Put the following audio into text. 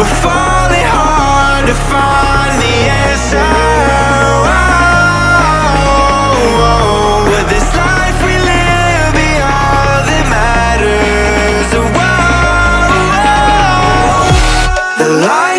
We're falling hard to find the answer Will this life we live be all that matters? The life